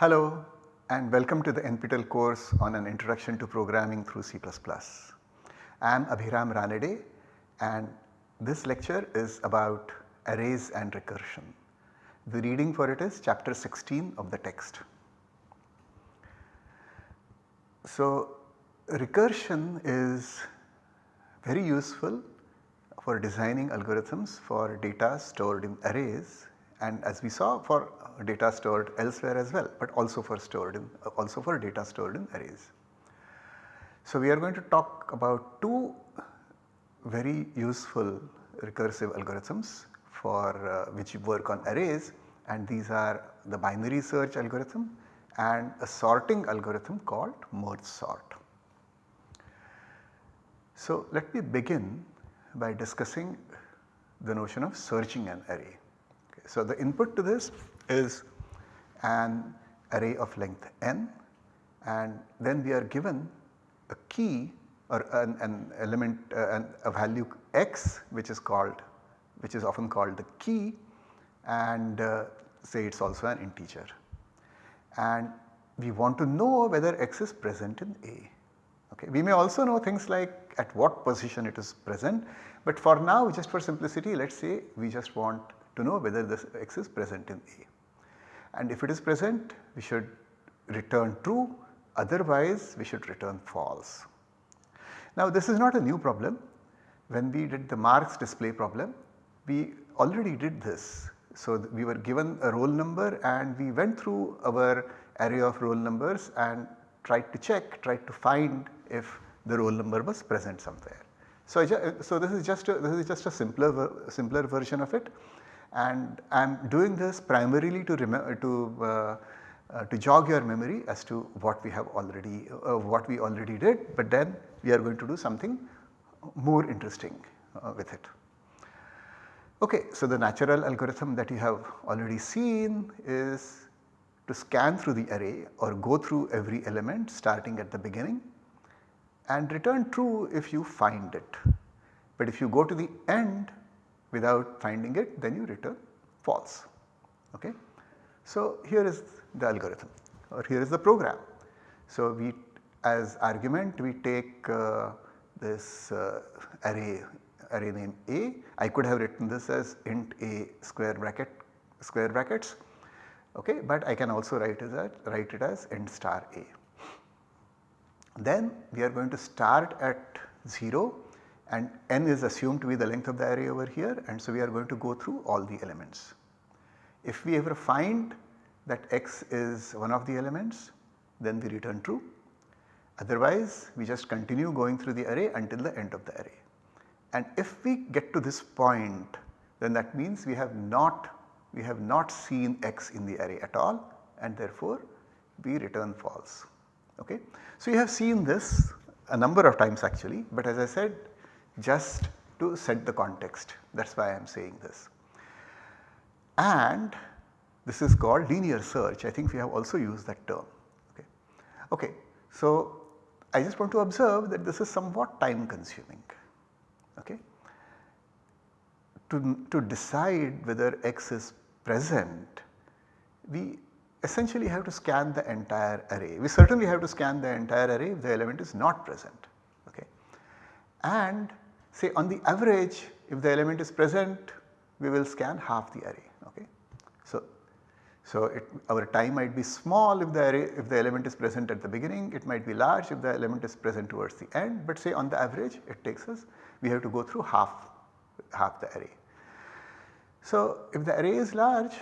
Hello and welcome to the NPTEL course on an introduction to programming through C++. I am Abhiram Ranade and this lecture is about arrays and recursion. The reading for it is chapter 16 of the text. So recursion is very useful for designing algorithms for data stored in arrays and as we saw for data stored elsewhere as well, but also for stored in also for data stored in arrays. So we are going to talk about two very useful recursive algorithms for uh, which work on arrays and these are the binary search algorithm and a sorting algorithm called merge sort. So let me begin by discussing the notion of searching an array. So the input to this is an array of length n and then we are given a key or an, an element uh, an, a value x which is called which is often called the key and uh, say it is also an integer. And we want to know whether x is present in A. Okay. We may also know things like at what position it is present, but for now just for simplicity let us say we just want to know whether this x is present in A and if it is present we should return true otherwise we should return false. Now this is not a new problem when we did the marks display problem we already did this. So we were given a roll number and we went through our array of roll numbers and tried to check tried to find if the roll number was present somewhere. So, so this is just a, this is just a simpler simpler version of it and I am doing this primarily to to uh, uh, to jog your memory as to what we have already uh, what we already did, but then we are going to do something more interesting uh, with it. Okay, so the natural algorithm that you have already seen is to scan through the array or go through every element starting at the beginning and return true if you find it. But if you go to the end without finding it then you return false. Okay. So here is the algorithm or here is the program. So we as argument we take uh, this uh, array array name A. I could have written this as int A square bracket square brackets okay, but I can also write it as write it as int star A. Then we are going to start at 0 and n is assumed to be the length of the array over here and so we are going to go through all the elements. If we ever find that x is one of the elements then we return true otherwise we just continue going through the array until the end of the array. And if we get to this point then that means we have not we have not seen x in the array at all and therefore we return false. Okay. So you have seen this a number of times actually but as I said just to set the context that is why I am saying this. And this is called linear search I think we have also used that term. Okay. okay. So I just want to observe that this is somewhat time consuming. Okay. To, to decide whether x is present we essentially have to scan the entire array. We certainly have to scan the entire array if the element is not present. Okay. And say on the average if the element is present we will scan half the array okay. So, so it, our time might be small if the array if the element is present at the beginning it might be large if the element is present towards the end but say on the average it takes us we have to go through half half the array. So if the array is large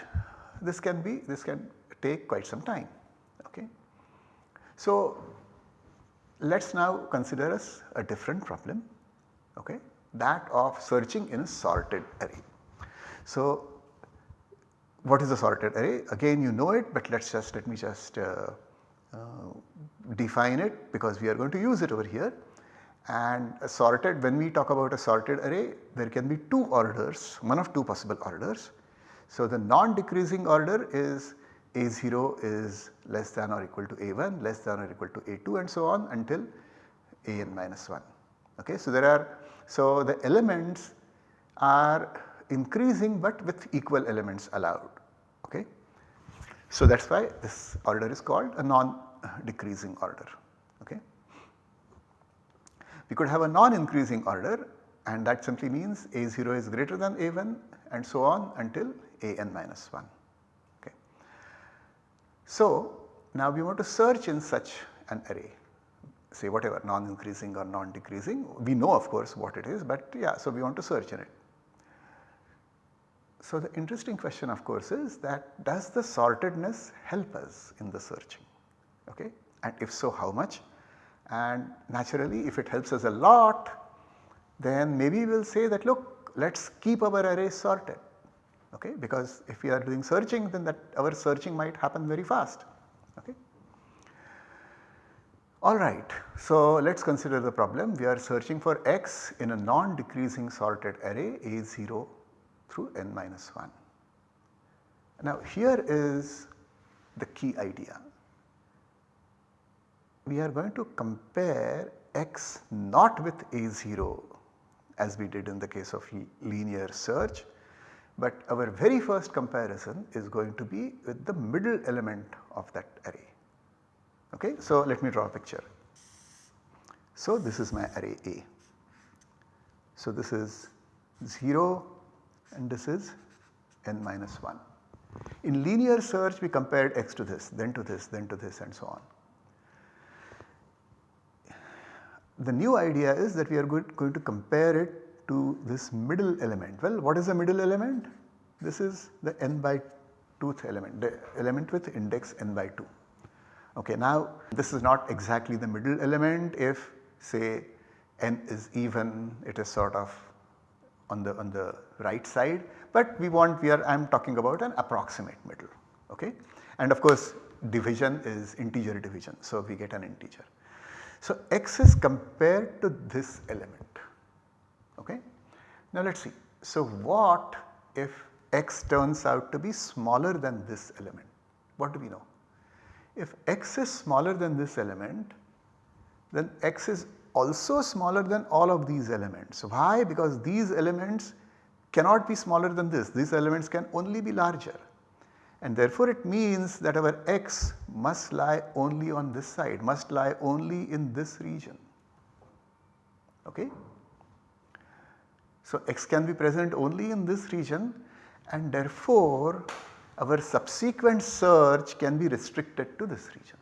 this can be this can take quite some time okay. So let us now consider us a different problem okay, that of searching in a sorted array. So what is a sorted array? Again you know it but let us just let me just uh, uh, define it because we are going to use it over here and a sorted when we talk about a sorted array there can be two orders one of two possible orders. So the non-decreasing order is a0 is less than or equal to a1 less than or equal to a2 and so on until an minus 1. Okay. So there are so the elements are increasing but with equal elements allowed. Okay. So that is why this order is called a non-decreasing order. Okay. We could have a non-increasing order and that simply means A0 is greater than A1 and so on until an minus 1. Okay. So now we want to search in such an array say whatever non-increasing or non-decreasing. We know of course what it is but yeah so we want to search in it. So the interesting question of course is that does the sortedness help us in the searching? Okay? And if so how much? And naturally if it helps us a lot then maybe we will say that look let us keep our array sorted. Okay? Because if we are doing searching then that our searching might happen very fast. Okay. Alright, so let us consider the problem we are searching for x in a non decreasing sorted array A0 through n minus 1. Now here is the key idea. We are going to compare x not with A0 as we did in the case of linear search, but our very first comparison is going to be with the middle element of that array. Okay? So let me draw a picture. So this is my array A. So this is 0 and this is n minus 1. In linear search we compared x to this, then to this, then to this and so on. The new idea is that we are going to compare it to this middle element. Well what is the middle element? This is the n by 2th element, the element with index n by 2. Okay, now this is not exactly the middle element if say n is even it is sort of on the on the right side but we want we are I am talking about an approximate middle okay and of course division is integer division so we get an integer. So x is compared to this element okay. Now let us see so what if x turns out to be smaller than this element what do we know? If x is smaller than this element then x is also smaller than all of these elements. Why? Because these elements cannot be smaller than this, these elements can only be larger and therefore it means that our x must lie only on this side, must lie only in this region. Okay? So x can be present only in this region and therefore our subsequent search can be restricted to this region.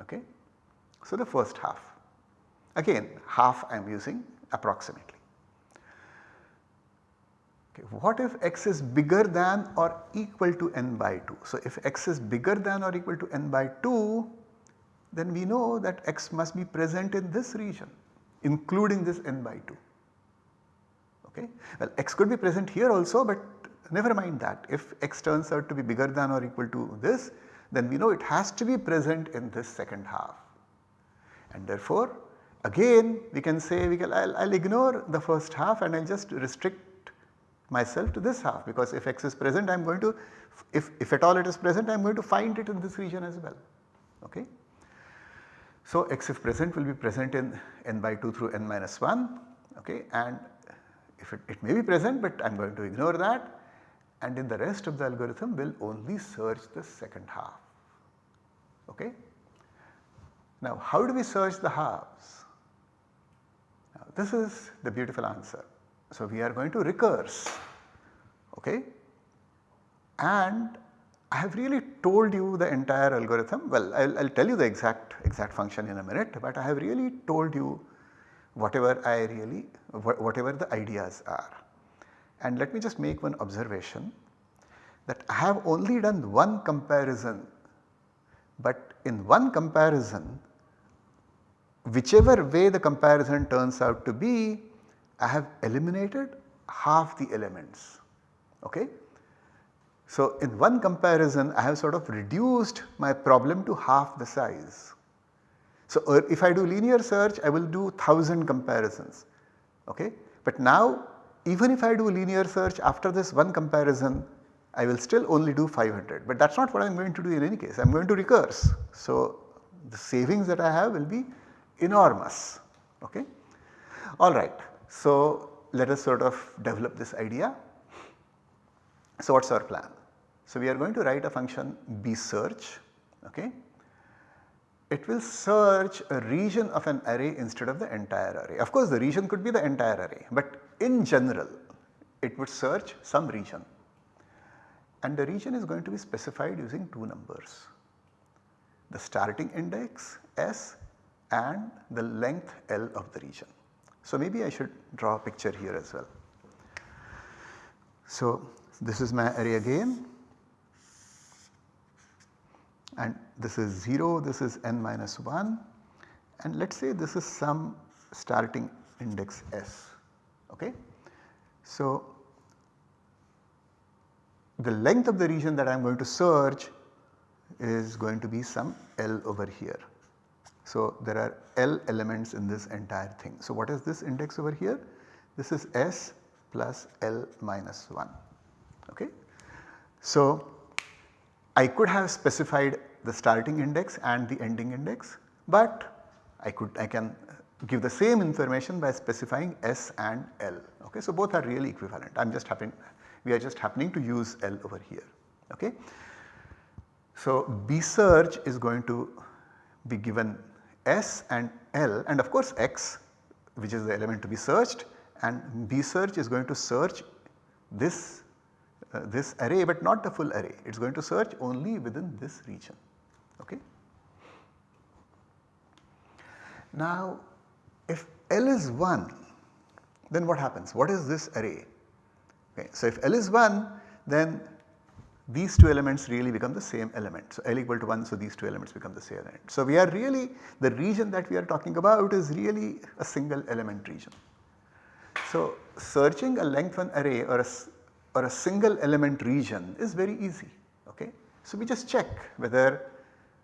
Okay? So, the first half again half I am using approximately. Okay, what if x is bigger than or equal to n by 2? So, if x is bigger than or equal to n by 2 then we know that x must be present in this region including this n by 2. Okay. Well x could be present here also but never mind that if x turns out to be bigger than or equal to this then we know it has to be present in this second half. And therefore again we can say we can I will ignore the first half and I will just restrict myself to this half because if x is present I am going to if, if at all it is present I am going to find it in this region as well. Okay. So x if present will be present in n by 2 through n minus 1 okay and if it, it may be present but I am going to ignore that and in the rest of the algorithm will only search the second half. Okay. Now how do we search the halves? Now, this is the beautiful answer. So we are going to recurse okay and I have really told you the entire algorithm well I will tell you the exact exact function in a minute but I have really told you whatever I really whatever the ideas are. And let me just make one observation that I have only done one comparison but in one comparison whichever way the comparison turns out to be I have eliminated half the elements okay. So in one comparison I have sort of reduced my problem to half the size. So uh, if I do linear search I will do 1000 comparisons okay. But now even if I do linear search after this one comparison I will still only do 500 but that is not what I am going to do in any case I am going to recurse. So the savings that I have will be enormous okay. Alright so let us sort of develop this idea. So what is our plan? So, we are going to write a function b search okay. It will search a region of an array instead of the entire array. Of course, the region could be the entire array, but in general it would search some region and the region is going to be specified using two numbers the starting index s and the length L of the region. So, maybe I should draw a picture here as well. So, this is my array again and this is 0, this is n minus 1 and let us say this is some starting index s. Okay. So, the length of the region that I am going to search is going to be some L over here. So, there are L elements in this entire thing. So, what is this index over here? This is S plus L minus 1. Okay. So, I could have specified the starting index and the ending index, but I could I can give the same information by specifying S and L. Okay. So, both are really equivalent I am just happening we are just happening to use L over here. Okay. So, B search is going to be given S and L and of course X which is the element to be searched and B search is going to search this uh, this array but not the full array it is going to search only within this region. Okay. Now if L is 1 then what happens what is this array? Okay. So if L is 1 then these two elements really become the same element. So L equal to 1 so these two elements become the same element. So we are really the region that we are talking about is really a single element region. So searching a length one array or a, or a single element region is very easy okay. So we just check whether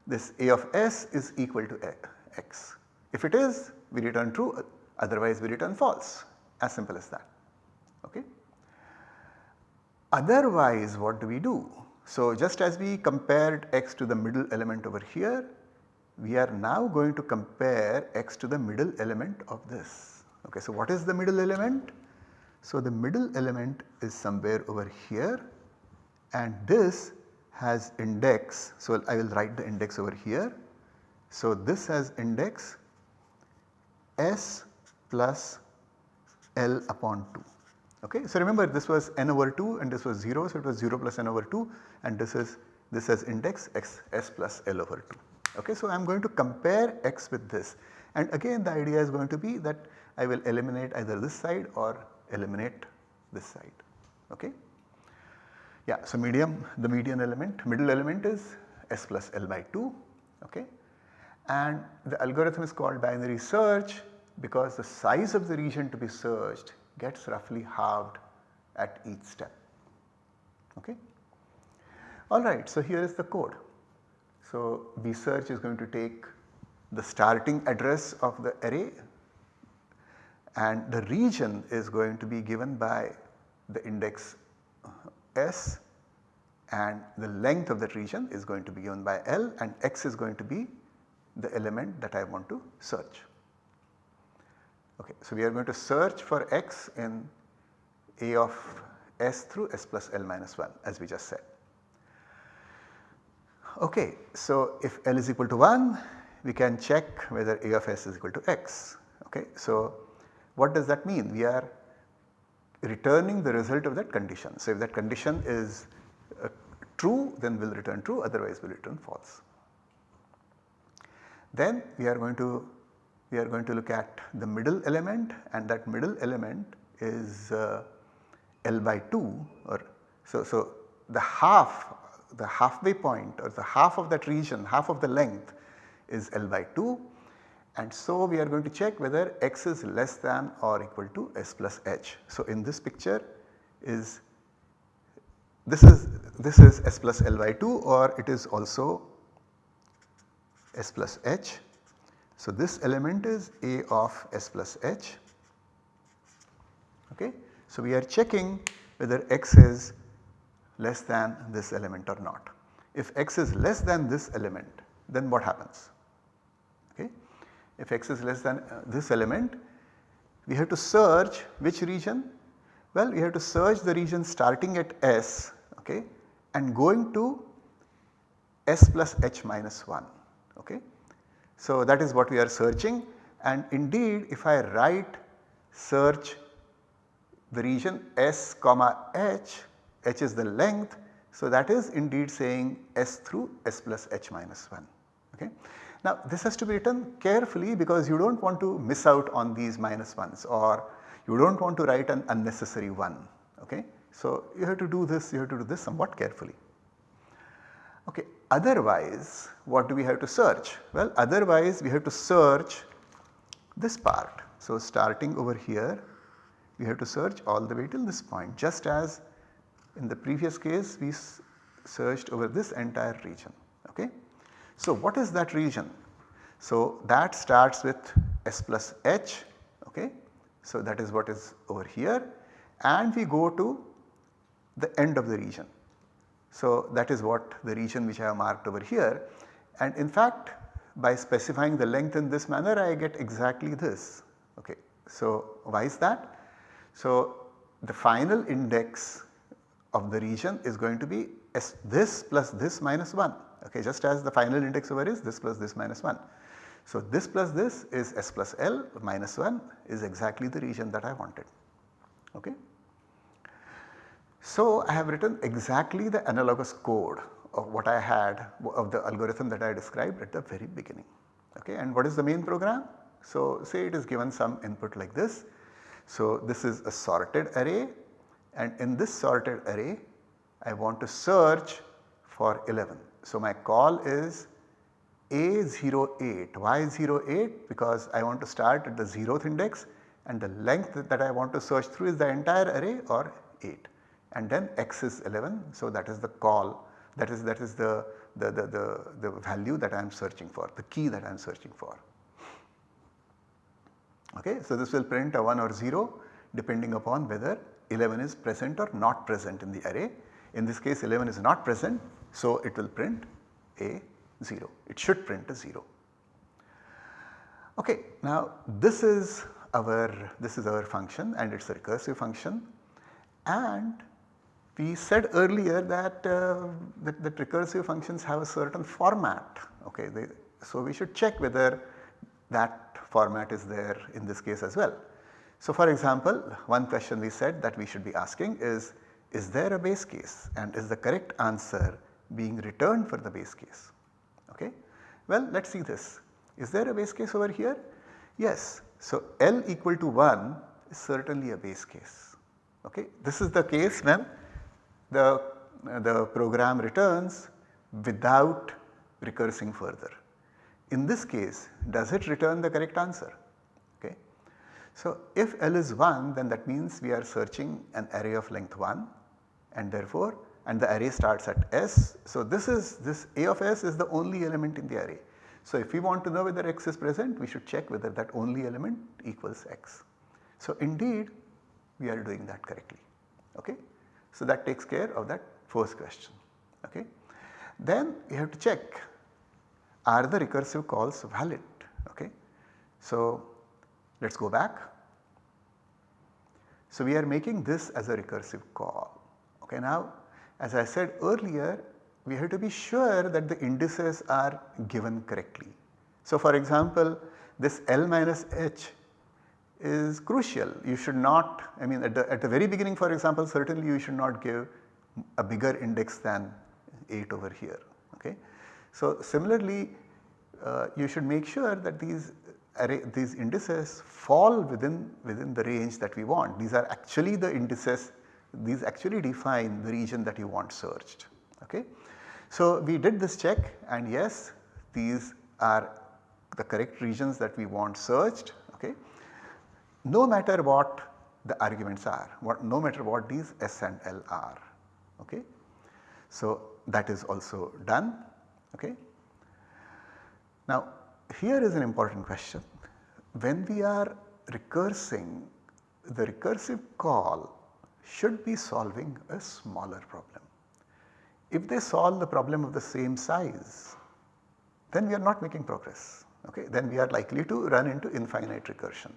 this A of S is equal to X. If it is we return true otherwise we return false as simple as that okay. Otherwise what do we do? So just as we compared x to the middle element over here, we are now going to compare x to the middle element of this. Okay, so what is the middle element? So the middle element is somewhere over here and this has index. So I will write the index over here. So this has index s plus L upon 2. Okay. So remember this was n over 2 and this was 0 so it was 0 plus n over 2 and this is this has index x s plus L over 2. Okay. So I am going to compare x with this and again the idea is going to be that I will eliminate either this side or eliminate this side. Okay. Yeah, so medium the median element middle element is s plus L by 2 okay. and the algorithm is called binary search because the size of the region to be searched gets roughly halved at each step. Okay. Alright, so here is the code. So B search is going to take the starting address of the array and the region is going to be given by the index S and the length of that region is going to be given by L and X is going to be the element that I want to search. Okay, so we are going to search for x in A of s through s plus L minus 1 as we just said. Okay, so if L is equal to 1 we can check whether A of s is equal to x. Okay, so what does that mean? We are returning the result of that condition. So if that condition is uh, true then we will return true otherwise we will return false. Then we are going to we are going to look at the middle element and that middle element is uh, L by 2 or so, so the half the halfway point or the half of that region half of the length is L by 2 and so we are going to check whether x is less than or equal to s plus h. So in this picture is this is this is s plus L by 2 or it is also s plus h so, this element is A of S plus H. Okay. So, we are checking whether x is less than this element or not. If x is less than this element then what happens? If x is less than uh, this element we have to search which region? Well we have to search the region starting at S okay, and going to s plus h minus 1 okay. So that is what we are searching and indeed if I write search the region s comma h, h is the length. So that is indeed saying s through s plus h minus 1 okay. Now this has to be written carefully because you do not want to miss out on these minus 1s or you do not want to write an unnecessary one okay. So you have to do this, you have to do this somewhat carefully. Okay, otherwise what do we have to search? Well otherwise we have to search this part. So starting over here we have to search all the way till this point just as in the previous case we searched over this entire region. So what is that region? So that starts with S plus H okay. So that is what is over here and we go to the end of the region. So that is what the region which I have marked over here and in fact by specifying the length in this manner I get exactly this okay. So why is that? So the final index of the region is going to be S this plus this minus 1 okay just as the final index over is this plus this minus 1. So this plus this is S plus L minus 1 is exactly the region that I wanted okay. So I have written exactly the analogous code of what I had of the algorithm that I described at the very beginning okay and what is the main program? So say it is given some input like this. So this is a sorted array and in this sorted array I want to search for 11. So my call is A08. Why 08? Because I want to start at the 0th index and the length that I want to search through is the entire array or 8 and then x is 11. So that is the call that is that is the, the, the, the, the value that I am searching for the key that I am searching for. Okay. So this will print a 1 or 0 depending upon whether 11 is present or not present in the array. In this case 11 is not present so it will print a 0, it should print a 0. Okay, now this is our this is our function and it is a recursive function and we said earlier that, uh, that, that, recursive functions have a certain format okay. They, so we should check whether that format is there in this case as well. So for example, one question we said that we should be asking is, is there a base case and is the correct answer being returned for the base case? Okay. Well, let us see this. Is there a base case over here? Yes. So L equal to 1 is certainly a base case. Okay. This is the case when the, the program returns without recursing further. In this case, does it return the correct answer? Okay? So if L is 1 then that means we are searching an array of length 1 and therefore and the array starts at S. So this is this A of S is the only element in the array. So if we want to know whether x is present we should check whether that only element equals x. So indeed we are doing that correctly okay. So that takes care of that first question okay. Then we have to check are the recursive calls valid okay. So let us go back. So we are making this as a recursive call. Okay, now as I said earlier we have to be sure that the indices are given correctly. So for example this L minus H is crucial. You should not I mean at the, at the very beginning for example certainly you should not give a bigger index than 8 over here. Okay. So similarly uh, you should make sure that these array these indices fall within, within the range that we want. These are actually the indices, these actually define the region that you want searched. Okay. So we did this check and yes these are the correct regions that we want searched okay. No matter what the arguments are, what, no matter what these S and L are. Okay. So that is also done. Okay. Now here is an important question. When we are recursing, the recursive call should be solving a smaller problem. If they solve the problem of the same size, then we are not making progress. Okay? Then we are likely to run into infinite recursion.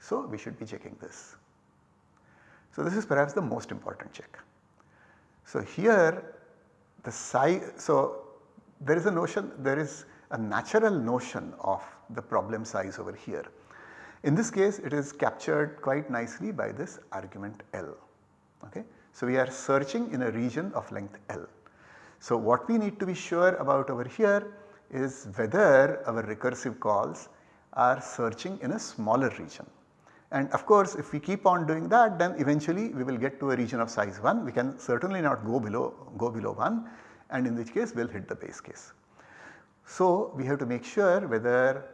So we should be checking this. So this is perhaps the most important check. So here the size, so there is a notion, there is a natural notion of the problem size over here. In this case it is captured quite nicely by this argument L. Okay. So, we are searching in a region of length L. So, what we need to be sure about over here is whether our recursive calls are searching in a smaller region. And of course, if we keep on doing that then eventually we will get to a region of size 1. We can certainly not go below go below 1 and in which case we will hit the base case. So, we have to make sure whether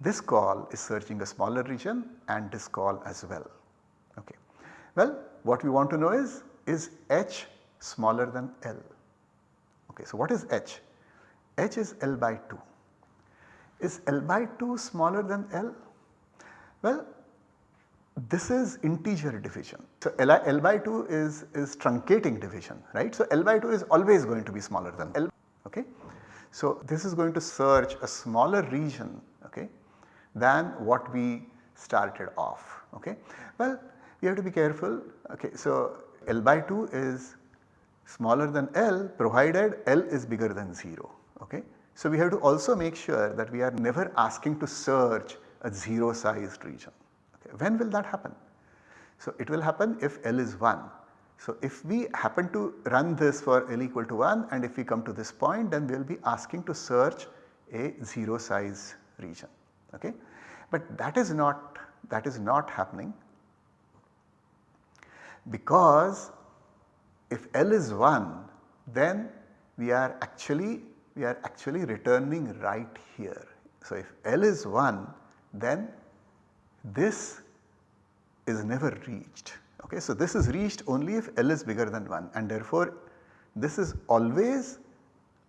this call is searching a smaller region and this call as well. Okay. Well, what we want to know is, is h smaller than L? Okay, so what is h? h is L by 2. Is L by 2 smaller than L? Well, this is integer division. So L, L by 2 is, is truncating division, right. So L by 2 is always going to be smaller than L, okay. So this is going to search a smaller region, okay, than what we started off, okay. Well, we have to be careful, okay. So L by 2 is smaller than L provided L is bigger than 0, okay. So we have to also make sure that we are never asking to search a 0 sized region. Okay. When will that happen? So it will happen if L is 1. So if we happen to run this for L equal to 1 and if we come to this point then we will be asking to search a 0 size region. Okay. But that is not that is not happening because if L is 1 then we are actually we are actually returning right here. So, if L is 1 then this is never reached. Okay. So, this is reached only if L is bigger than 1 and therefore this is always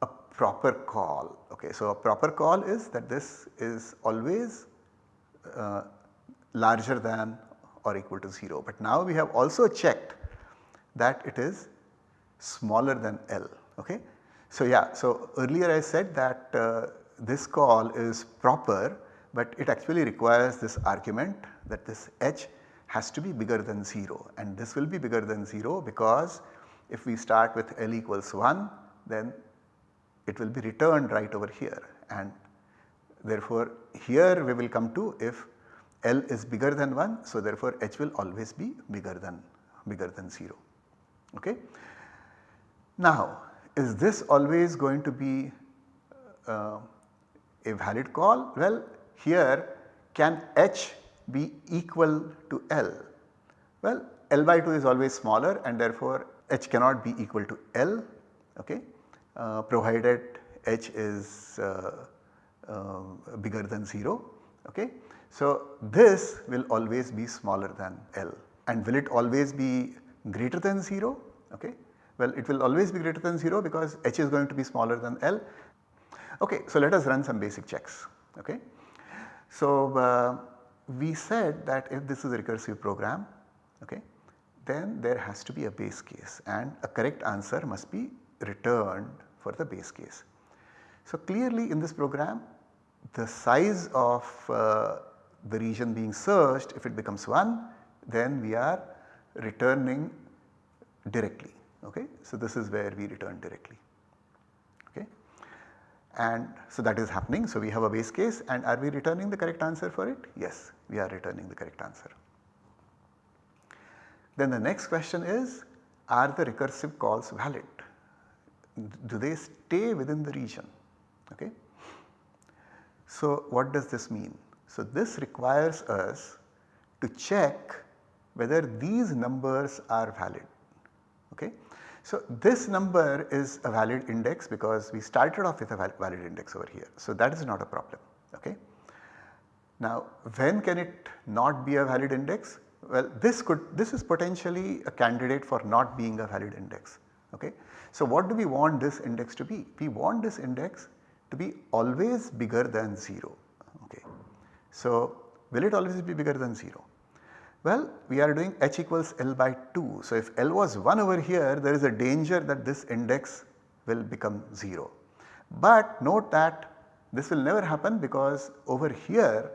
a proper call. Okay. So, a proper call is that this is always uh, larger than or equal to 0. But now we have also checked that it is smaller than L. Okay. So yeah, so earlier I said that uh, this call is proper but it actually requires this argument that this h has to be bigger than 0 and this will be bigger than 0 because if we start with L equals 1 then it will be returned right over here and therefore here we will come to if L is bigger than 1 so therefore h will always be bigger than bigger than 0. Okay. Now is this always going to be uh, a valid call? Well here can h be equal to L? Well L by 2 is always smaller and therefore h cannot be equal to L okay, uh, provided h is uh, uh, bigger than 0 okay. So this will always be smaller than L and will it always be greater than 0 okay. Well it will always be greater than 0 because h is going to be smaller than L. Okay, so let us run some basic checks okay. So uh, we said that if this is a recursive program okay, then there has to be a base case and a correct answer must be returned for the base case. So clearly in this program the size of uh, the region being searched if it becomes 1 then we are returning directly okay. So this is where we return directly okay and so that is happening. So we have a base case and are we returning the correct answer for it? Yes we are returning the correct answer. Then the next question is are the recursive calls valid? Do they stay within the region okay. So what does this mean? So this requires us to check whether these numbers are valid okay. So this number is a valid index because we started off with a valid index over here. So that is not a problem okay. Now when can it not be a valid index? Well this could this is potentially a candidate for not being a valid index okay. So what do we want this index to be? We want this index to be always bigger than 0 okay. So will it always be bigger than 0? Well, we are doing h equals L by 2. So, if L was 1 over here there is a danger that this index will become 0. But note that this will never happen because over here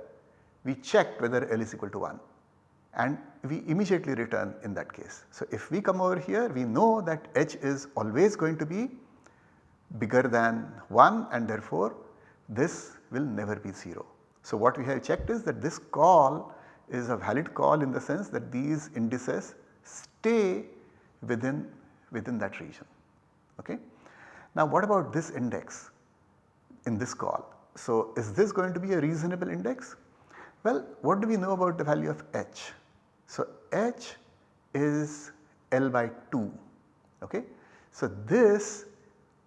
we checked whether L is equal to 1 and we immediately return in that case. So, if we come over here we know that h is always going to be bigger than 1 and therefore this will never be 0. So what we have checked is that this call is a valid call in the sense that these indices stay within, within that region. Okay? Now what about this index in this call? So is this going to be a reasonable index? Well what do we know about the value of h? So h is L by 2 okay. So this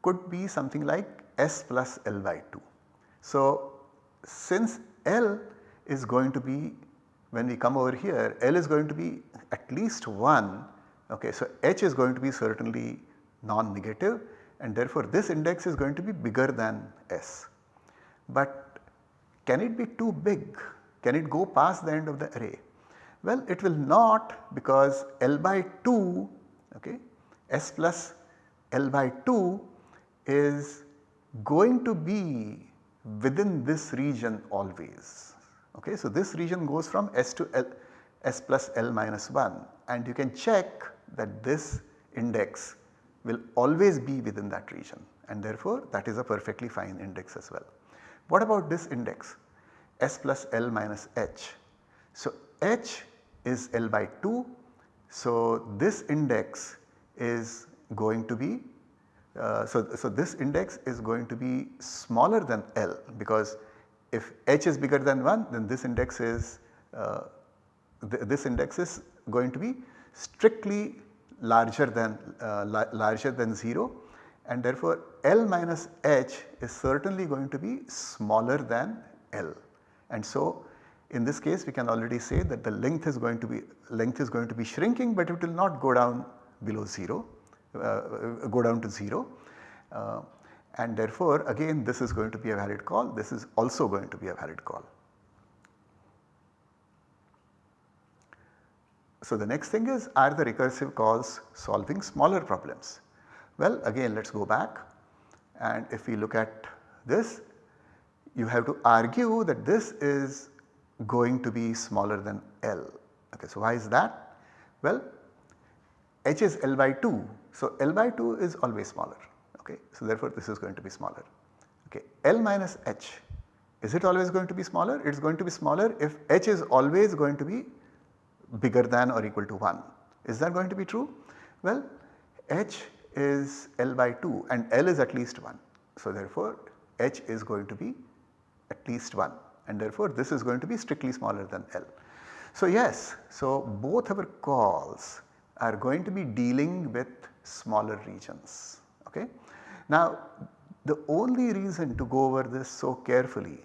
could be something like S plus L by 2. So since L is going to be when we come over here L is going to be at least 1 okay. So H is going to be certainly non-negative and therefore this index is going to be bigger than S. But can it be too big? Can it go past the end of the array? Well it will not because L by 2 okay S plus L by 2 is going to be within this region always. Okay. So, this region goes from S to L S plus L minus 1 and you can check that this index will always be within that region and therefore that is a perfectly fine index as well. What about this index S plus L minus H? So, H is L by 2. So, this index is going to be uh, so, so this index is going to be smaller than L because if H is bigger than 1 then this index is uh, th this index is going to be strictly larger than uh, la larger than 0 and therefore L minus H is certainly going to be smaller than L. And so in this case we can already say that the length is going to be length is going to be shrinking but it will not go down below 0 uh, go down to 0 uh, and therefore again this is going to be a valid call this is also going to be a valid call. So the next thing is are the recursive calls solving smaller problems? Well again let us go back and if we look at this you have to argue that this is going to be smaller than L. Okay, so why is that? Well h is L by 2. So, L by 2 is always smaller okay. So, therefore, this is going to be smaller okay. L minus h is it always going to be smaller? It is going to be smaller if h is always going to be bigger than or equal to 1. Is that going to be true? Well h is L by 2 and L is at least 1. So, therefore, h is going to be at least 1 and therefore, this is going to be strictly smaller than L. So, yes, so both our calls are going to be dealing with smaller regions. Okay? Now the only reason to go over this so carefully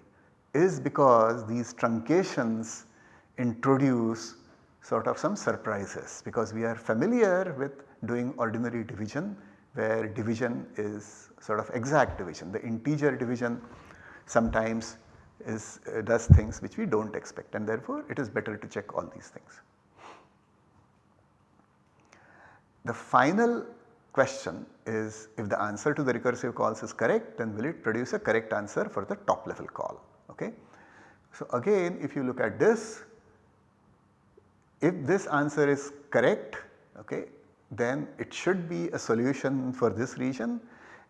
is because these truncations introduce sort of some surprises because we are familiar with doing ordinary division where division is sort of exact division. The integer division sometimes is uh, does things which we do not expect and therefore it is better to check all these things. The final question is if the answer to the recursive calls is correct then will it produce a correct answer for the top level call. Okay. So again if you look at this if this answer is correct okay, then it should be a solution for this region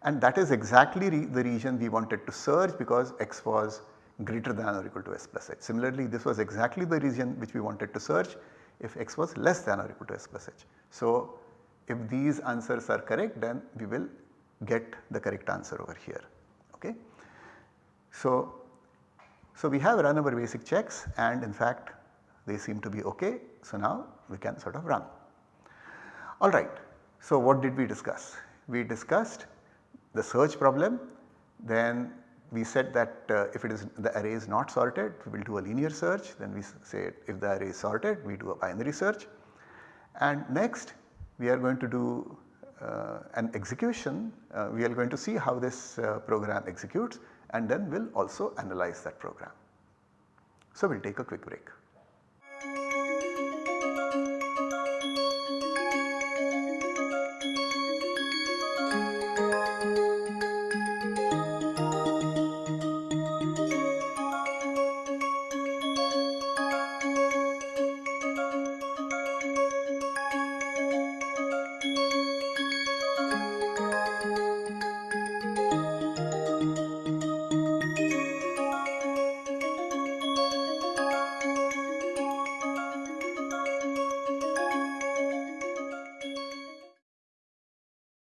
and that is exactly re the region we wanted to search because x was greater than or equal to s plus h. Similarly this was exactly the region which we wanted to search if x was less than or equal to s plus h. So if these answers are correct then we will get the correct answer over here. Okay. So, so we have run our basic checks and in fact they seem to be okay. So now we can sort of run. Alright. So what did we discuss? We discussed the search problem then we said that uh, if it is the array is not sorted we will do a linear search then we say if the array is sorted we do a binary search and next we are going to do uh, an execution, uh, we are going to see how this uh, program executes and then we will also analyze that program. So, we will take a quick break.